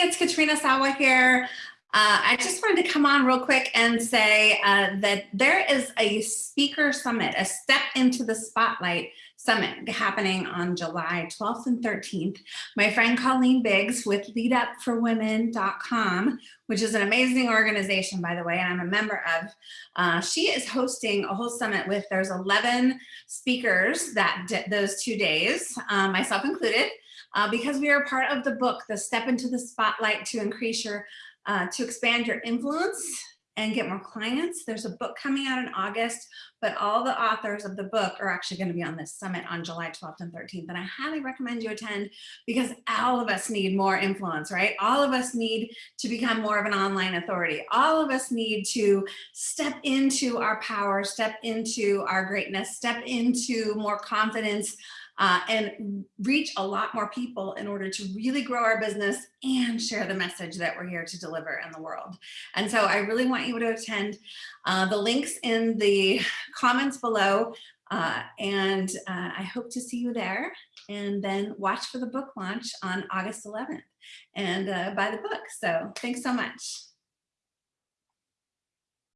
It's Katrina Sawa here. Uh, I just wanted to come on real quick and say uh, that there is a speaker summit, a step into the spotlight summit happening on July 12th and 13th. My friend Colleen Biggs with leadupforwomen.com, which is an amazing organization, by the way, and I'm a member of, uh, she is hosting a whole summit with, there's 11 speakers that those two days, uh, myself included, uh, because we are part of the book, The Step into the Spotlight to Increase Your uh, to expand your influence and get more clients. There's a book coming out in August, but all the authors of the book are actually going to be on this summit on July 12th and 13th. And I highly recommend you attend because all of us need more influence, right? All of us need to become more of an online authority. All of us need to step into our power, step into our greatness, step into more confidence, uh, and reach a lot more people in order to really grow our business and share the message that we're here to deliver in the world. And so I really want you to attend uh, the links in the comments below. Uh, and uh, I hope to see you there and then watch for the book launch on August 11th and uh, buy the book. So thanks so much.